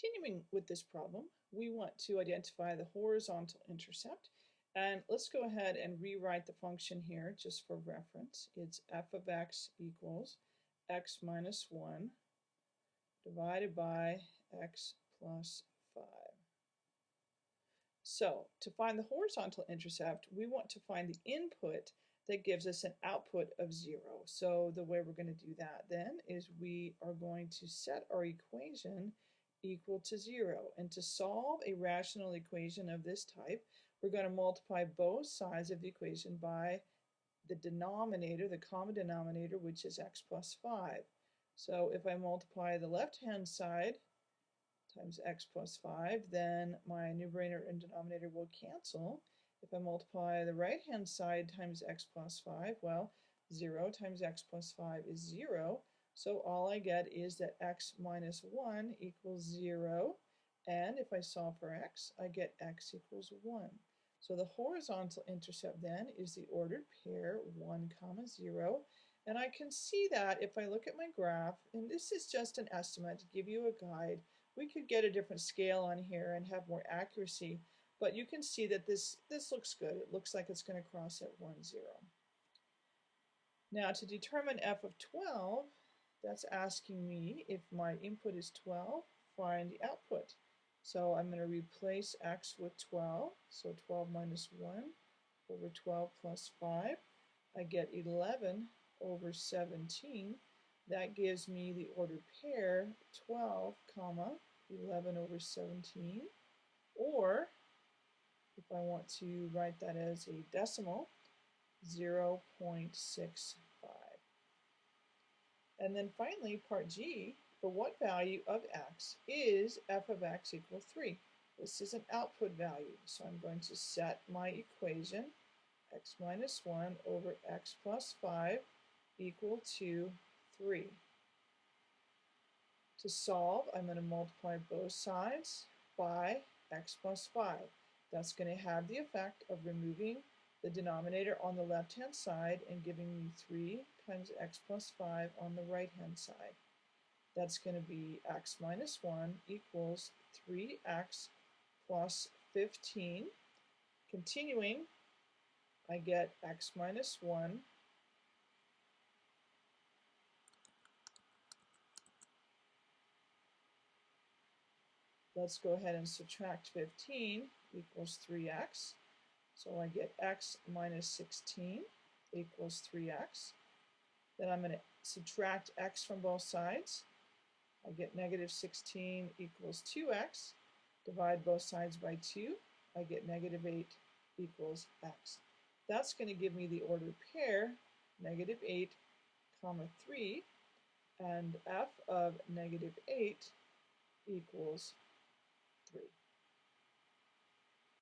Continuing with this problem, we want to identify the horizontal intercept. And let's go ahead and rewrite the function here just for reference. It's f of x equals x minus 1 divided by x plus 5. So to find the horizontal intercept, we want to find the input that gives us an output of 0. So the way we're going to do that then is we are going to set our equation equal to 0. And to solve a rational equation of this type, we're going to multiply both sides of the equation by the denominator, the common denominator, which is x plus 5. So if I multiply the left-hand side times x plus 5, then my numerator and denominator will cancel. If I multiply the right-hand side times x plus 5, well, 0 times x plus 5 is 0. So all I get is that x minus 1 equals 0. And if I solve for x, I get x equals 1. So the horizontal intercept then is the ordered pair 1 comma 0. And I can see that if I look at my graph, and this is just an estimate to give you a guide, we could get a different scale on here and have more accuracy, but you can see that this, this looks good. It looks like it's going to cross at 1, 0. Now to determine f of 12, that's asking me if my input is 12, find the output. So I'm going to replace x with 12, so 12 minus 1 over 12 plus 5. I get 11 over 17. That gives me the ordered pair 12 comma 11 over 17. Or, if I want to write that as a decimal, 0 0.65. And then finally, part G, for what value of x is f of x equal 3? This is an output value, so I'm going to set my equation, x minus 1 over x plus 5 equal to 3. To solve, I'm going to multiply both sides by x plus 5. That's going to have the effect of removing the denominator on the left-hand side and giving me 3 times x plus 5 on the right-hand side. That's going to be x minus 1 equals 3x plus 15. Continuing, I get x minus 1 Let's go ahead and subtract 15 equals 3x. So I get x minus 16 equals 3x. Then I'm going to subtract x from both sides. I get negative 16 equals 2x. Divide both sides by 2. I get negative 8 equals x. That's going to give me the ordered pair, negative 8 comma 3, and f of negative 8 equals 3.